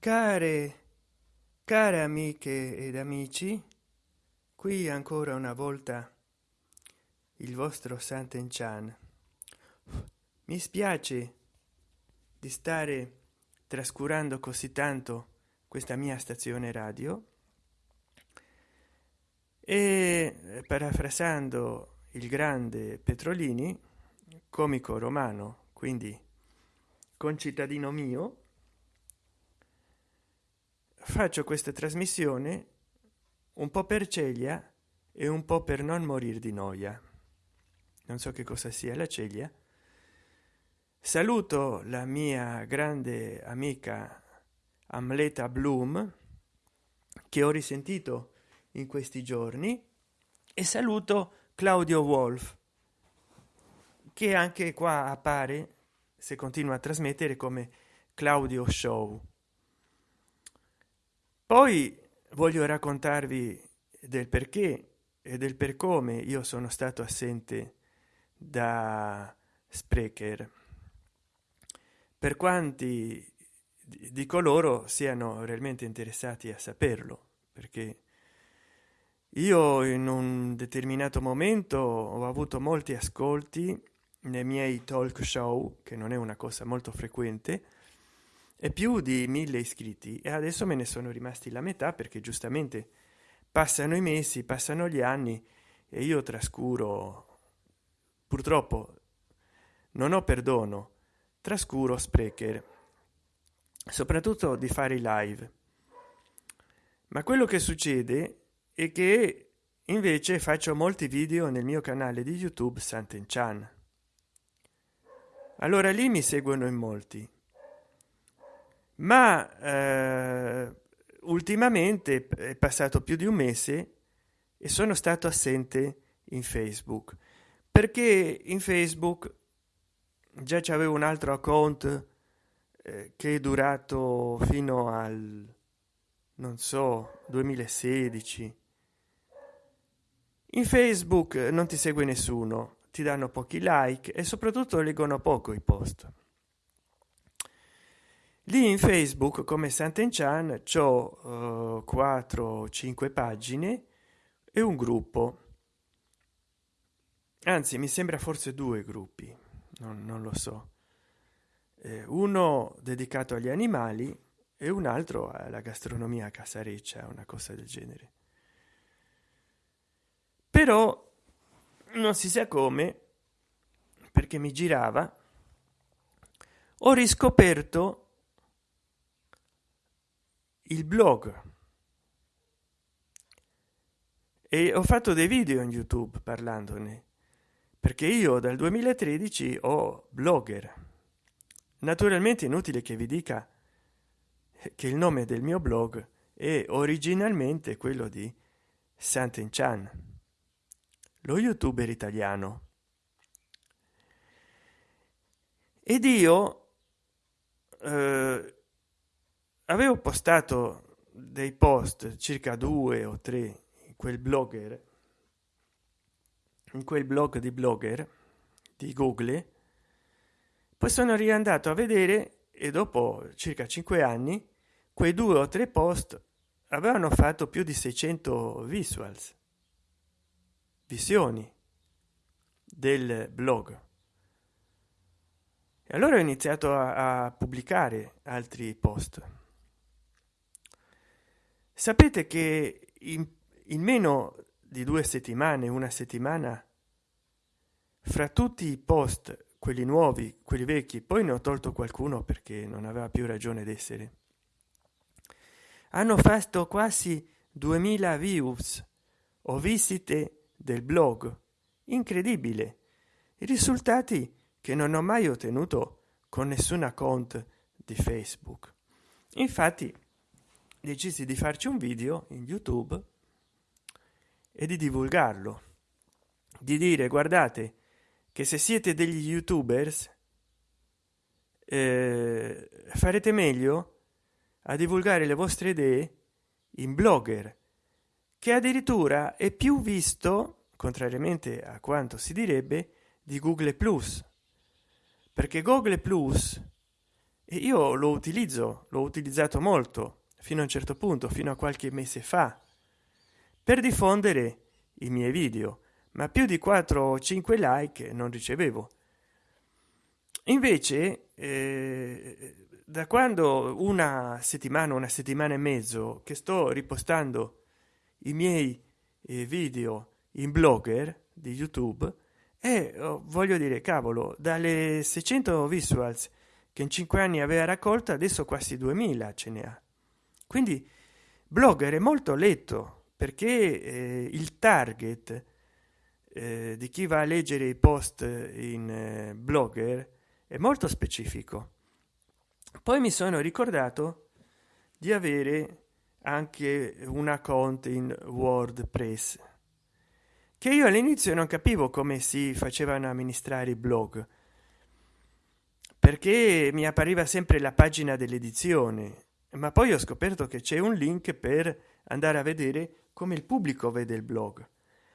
care care amiche ed amici qui ancora una volta il vostro Sant'Enchan mi spiace di stare trascurando così tanto questa mia stazione radio e parafrasando il grande petrolini comico romano quindi concittadino mio faccio questa trasmissione un po per ceglia e un po per non morire di noia. Non so che cosa sia la ceglia. Saluto la mia grande amica amleta bloom che ho risentito in questi giorni e saluto claudio wolf che anche qua appare se continua a trasmettere come claudio show poi voglio raccontarvi del perché e del per come io sono stato assente da sprecher. Per quanti di coloro siano realmente interessati a saperlo perché io in un determinato momento ho avuto molti ascolti nei miei talk show che non è una cosa molto frequente e più di mille iscritti e adesso me ne sono rimasti la metà perché giustamente passano i mesi passano gli anni e io trascuro purtroppo non ho perdono trascuro sprecher soprattutto di fare i live. Ma quello che succede è che invece faccio molti video nel mio canale di youtube sant'enchan. Allora lì mi seguono in molti ma eh, ultimamente è passato più di un mese e sono stato assente in facebook. Perché in facebook già c'avevo un altro account eh, che è durato fino al non so 2016 in facebook non ti segue nessuno ti danno pochi like e soprattutto leggono poco i post lì in facebook come sant'enchan c'ho uh, 4 5 pagine e un gruppo. Anzi mi sembra forse due gruppi non, non lo so. Eh, uno dedicato agli animali e un altro alla gastronomia casareccia una cosa del genere. Però non si sa come perché mi girava ho riscoperto il blog e ho fatto dei video in youtube parlandone perché io dal 2013 ho blogger naturalmente inutile che vi dica che il nome del mio blog è originalmente quello di Sant'Enchan, lo youtuber italiano. Ed io eh, avevo postato dei post circa due o tre in quel blogger in quel blog di blogger di google. Poi sono riandato a vedere e dopo circa cinque anni quei due o tre post avevano fatto più di 600 visuals visioni del blog. E allora ho iniziato a, a pubblicare altri post sapete che in, in meno di due settimane una settimana fra tutti i post quelli nuovi quelli vecchi poi ne ho tolto qualcuno perché non aveva più ragione d'essere hanno fatto quasi 2000 views o visite del blog. Incredibile. I risultati che non ho mai ottenuto con nessun account di facebook. Infatti decisi di farci un video in youtube e di divulgarlo. Di dire guardate che se siete degli youtubers eh, farete meglio a divulgare le vostre idee in blogger che addirittura è più visto contrariamente a quanto si direbbe di google plus. Perché google plus io lo utilizzo l'ho utilizzato molto fino a un certo punto fino a qualche mese fa per diffondere i miei video ma più di 4 o 5 like non ricevevo. Invece eh, da quando una settimana una settimana e mezzo che sto ripostando i miei eh, video in blogger di youtube e oh, voglio dire cavolo dalle 600 visuals che in 5 anni aveva raccolto adesso quasi 2000 ce ne ha quindi blogger è molto letto perché eh, il target eh, di chi va a leggere i post in eh, blogger è molto specifico. Poi mi sono ricordato di avere anche un account in wordpress che io all'inizio non capivo come si facevano amministrare i blog perché mi appariva sempre la pagina dell'edizione ma poi ho scoperto che c'è un link per andare a vedere come il pubblico vede il blog.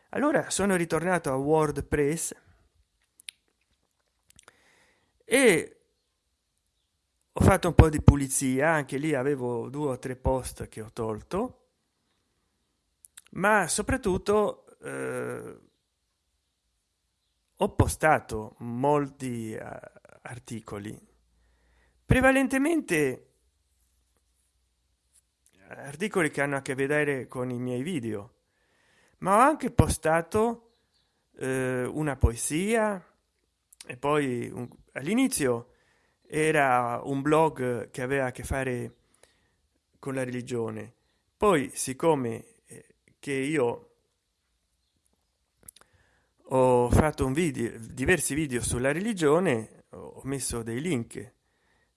Allora sono ritornato a wordpress e ho fatto un po di pulizia. Anche lì avevo due o tre post che ho tolto. Ma soprattutto eh, ho postato molti uh, articoli. Prevalentemente articoli che hanno a che vedere con i miei video ma ho anche postato eh, una poesia e poi all'inizio era un blog che aveva a che fare con la religione. Poi siccome eh, che io ho fatto un video diversi video sulla religione ho messo dei link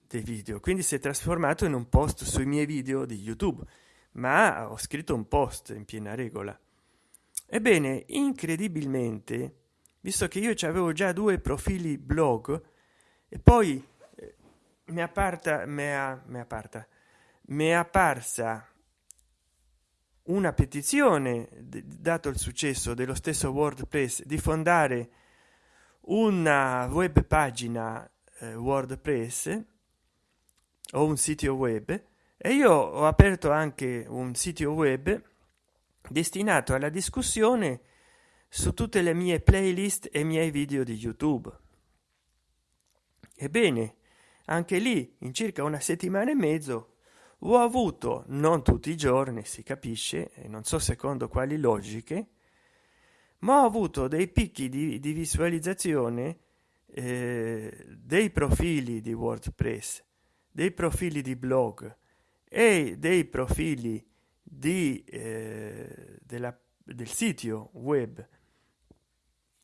dei video. Quindi si è trasformato in un post sui miei video di youtube. Ma ho scritto un post in piena regola. Ebbene incredibilmente visto che io avevo già due profili blog e poi eh, mi apparta mi è, mi apparta mi è apparsa una petizione dato il successo dello stesso wordpress di fondare una web pagina eh, wordpress o un sito web e io ho aperto anche un sito web destinato alla discussione su tutte le mie playlist e miei video di youtube. Ebbene anche lì in circa una settimana e mezzo ho avuto non tutti i giorni si capisce non so secondo quali logiche ma ho avuto dei picchi di, di visualizzazione eh, dei profili di wordpress dei profili di blog e dei profili di eh, della, del sito web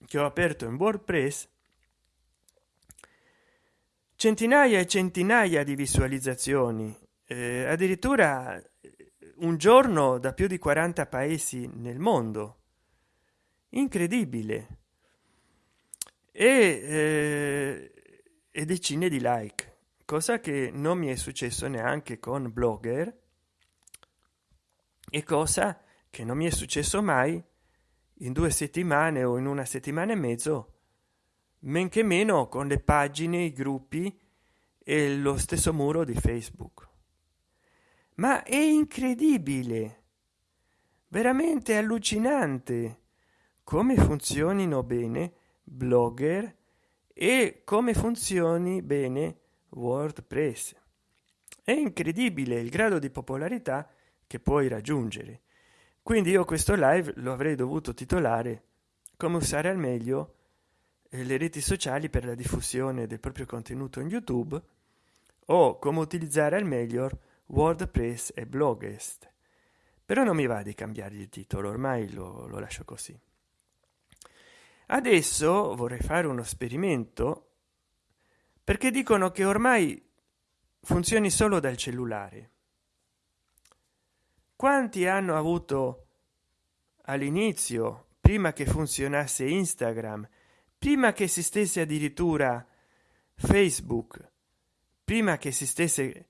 che ho aperto in wordpress centinaia e centinaia di visualizzazioni. Eh, addirittura un giorno da più di 40 paesi nel mondo. Incredibile. E, eh, e decine di like cosa che non mi è successo neanche con blogger e cosa che non mi è successo mai in due settimane o in una settimana e mezzo men che meno con le pagine i gruppi e lo stesso muro di facebook. Ma è incredibile veramente allucinante come funzionino bene blogger e come funzioni bene wordpress. È incredibile il grado di popolarità che puoi raggiungere. Quindi io questo live lo avrei dovuto titolare come usare al meglio eh, le reti sociali per la diffusione del proprio contenuto in youtube o come utilizzare al meglio wordpress e blogest però non mi va di cambiare il titolo ormai lo, lo lascio così. Adesso vorrei fare uno esperimento perché dicono che ormai funzioni solo dal cellulare. Quanti hanno avuto all'inizio prima che funzionasse instagram prima che esistesse addirittura facebook prima che esistesse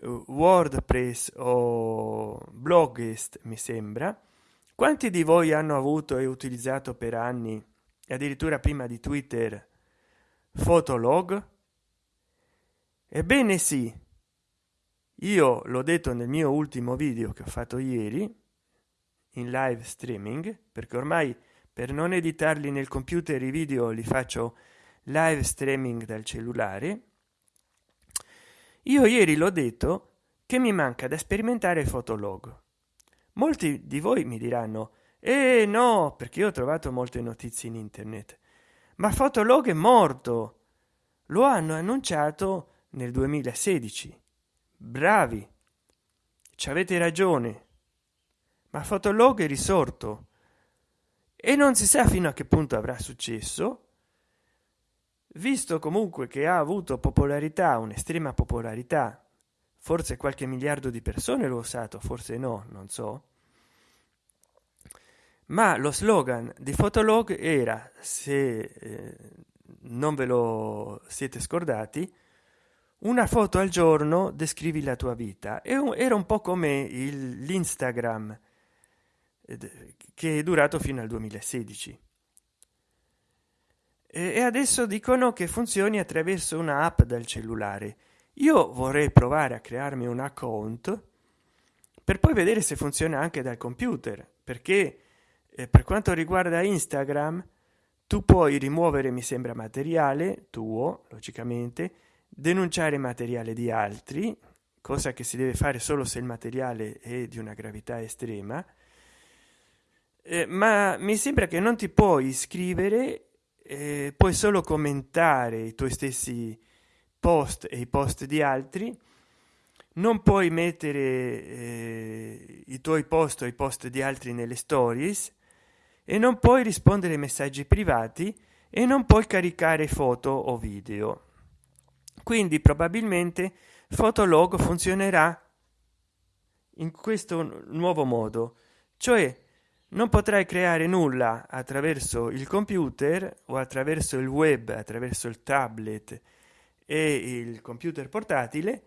uh, wordpress o blogist mi sembra quanti di voi hanno avuto e utilizzato per anni addirittura prima di twitter fotolog ebbene sì. Io l'ho detto nel mio ultimo video che ho fatto ieri in live streaming perché ormai per non editarli nel computer i video li faccio live streaming dal cellulare io ieri l'ho detto che mi manca da sperimentare fotolog. Molti di voi mi diranno eh no perché ho trovato molte notizie in internet. Ma fotolog è morto. Lo hanno annunciato nel 2016 bravi! Ci avete ragione. Ma fotolog è risorto. E non si sa fino a che punto avrà successo visto comunque che ha avuto popolarità un'estrema popolarità. Forse qualche miliardo di persone l'ho usato forse no non so. Ma lo slogan di fotolog era se eh, non ve lo siete scordati una foto al giorno descrivi la tua vita. E era un po come l'instagram che è durato fino al 2016 e adesso dicono che funzioni attraverso una app dal cellulare. Io vorrei provare a crearmi un account per poi vedere se funziona anche dal computer perché eh, per quanto riguarda instagram tu puoi rimuovere mi sembra materiale tuo logicamente denunciare materiale di altri cosa che si deve fare solo se il materiale è di una gravità estrema. Eh, ma mi sembra che non ti puoi iscrivere eh, puoi solo commentare i tuoi stessi post e i post di altri. Non puoi mettere eh, i tuoi post o i post di altri nelle stories e non puoi rispondere ai messaggi privati e non puoi caricare foto o video quindi probabilmente fotolog funzionerà in questo nuovo modo. Cioè non potrai creare nulla attraverso il computer o attraverso il web attraverso il tablet e il computer portatile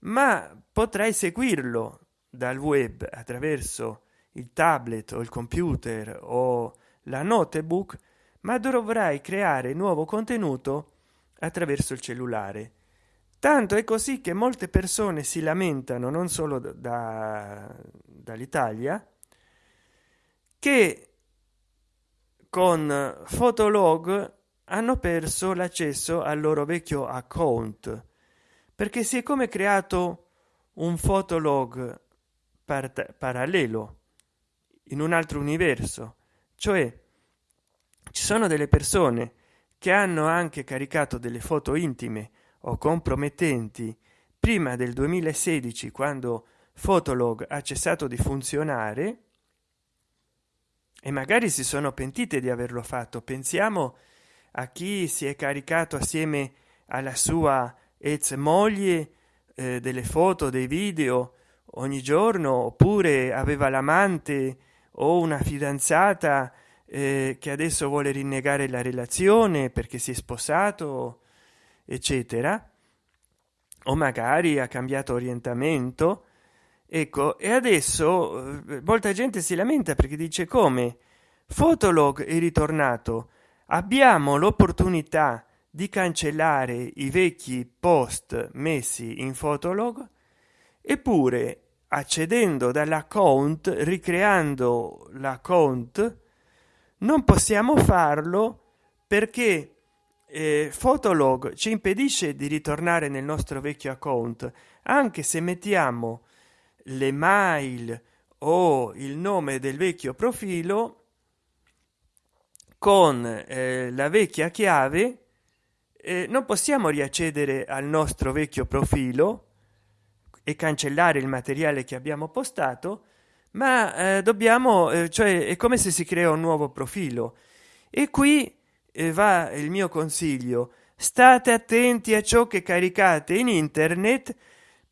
ma potrai seguirlo dal web attraverso il tablet o il computer o la notebook ma dovrai creare nuovo contenuto attraverso il cellulare. Tanto è così che molte persone si lamentano non solo da, dall'italia che con fotolog hanno perso l'accesso al loro vecchio account. Perché si è come creato un fotolog par parallelo in un altro universo. Cioè ci sono delle persone che hanno anche caricato delle foto intime o compromettenti prima del 2016 quando fotolog ha cessato di funzionare e magari si sono pentite di averlo fatto. Pensiamo a chi si è caricato assieme alla sua ex moglie eh, delle foto dei video ogni giorno oppure aveva l'amante o una fidanzata eh, che adesso vuole rinnegare la relazione perché si è sposato eccetera o magari ha cambiato orientamento. Ecco e adesso eh, molta gente si lamenta perché dice come? Fotolog è ritornato. Abbiamo l'opportunità di cancellare i vecchi post messi in fotolog eppure accedendo dall'account ricreando l'account non possiamo farlo perché eh, fotolog ci impedisce di ritornare nel nostro vecchio account anche se mettiamo le mail o il nome del vecchio profilo con eh, la vecchia chiave eh, non possiamo riaccedere al nostro vecchio profilo e cancellare il materiale che abbiamo postato ma eh, dobbiamo eh, cioè è come se si crea un nuovo profilo. E qui eh, va il mio consiglio. State attenti a ciò che caricate in internet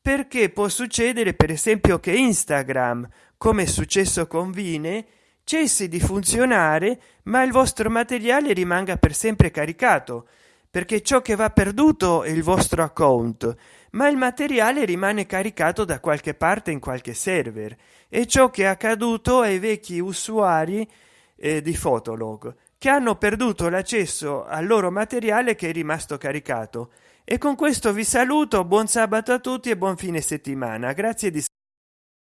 perché può succedere per esempio che instagram come è successo con vine cessi di funzionare ma il vostro materiale rimanga per sempre caricato perché ciò che va perduto è il vostro account ma il materiale rimane caricato da qualche parte in qualche server e ciò che è accaduto ai vecchi usuari eh, di fotolog che hanno perduto l'accesso al loro materiale che è rimasto caricato. E con questo vi saluto buon sabato a tutti e buon fine settimana. Grazie di